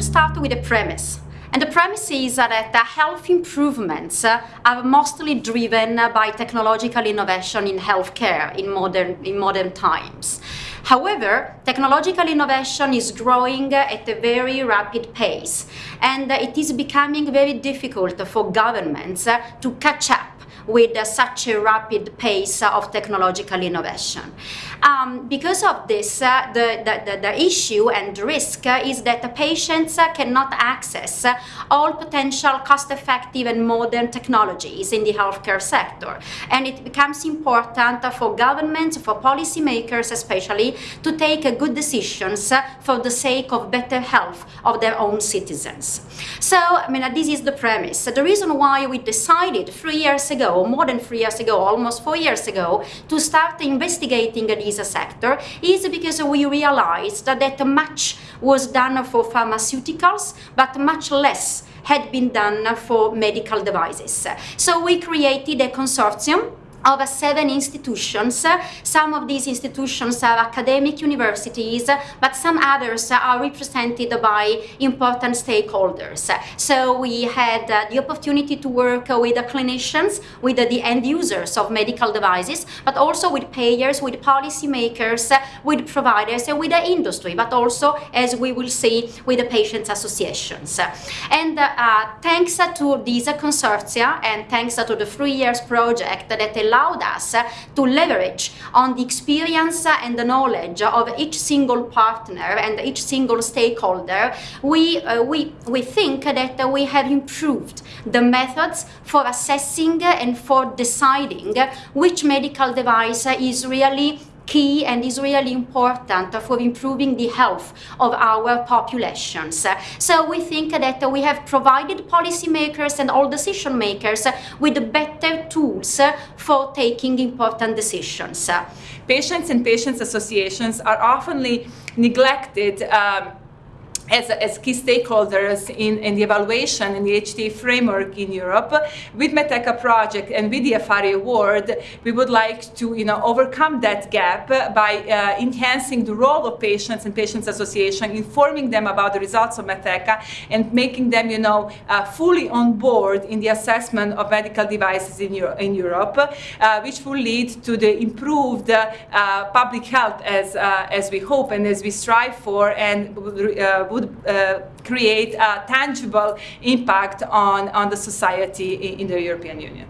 start with a premise. And the premise is that uh, health improvements uh, are mostly driven uh, by technological innovation in healthcare in modern, in modern times. However, technological innovation is growing at a very rapid pace, and it is becoming very difficult for governments to catch up with uh, such a rapid pace of technological innovation. Um, because of this, uh, the, the, the, issue and risk uh, is that patients uh, cannot access all potential cost-effective and modern technologies in the healthcare sector. And it becomes important for governments, for policymakers especially, to take good decisions for the sake of better health of their own citizens. So, I mean, this is the premise. The reason why we decided three years ago more than three years ago, almost four years ago, to start investigating this sector is because we realized that much was done for pharmaceuticals, but much less had been done for medical devices. So we created a consortium of seven institutions. Some of these institutions are academic universities, but some others are represented by important stakeholders. So we had uh, the opportunity to work with the clinicians, with the end users of medical devices, but also with payers, with policymakers, with providers, and with the industry, but also, as we will see, with the patients' associations. And uh, thanks to these consortia and thanks to the three years project that allowed us to leverage on the experience and the knowledge of each single partner and each single stakeholder, we, uh, we, we think that we have improved the methods for assessing and for deciding which medical device is really key and is really important for improving the health of our populations. So we think that we have provided policymakers and all decision makers with better tools for taking important decisions. Patients and patients associations are often neglected um, as, as key stakeholders in, in the evaluation in the HTA framework in Europe. With MedtecHTA project and with the AFARI award, we would like to you know, overcome that gap by uh, enhancing the role of patients and patients association, informing them about the results of MedtecHTA and making them you know, uh, fully on board in the assessment of medical devices in, Euro in Europe, uh, which will lead to the improved uh, public health as, uh, as we hope and as we strive for and uh, would would uh, create a tangible impact on, on the society in, in the European Union.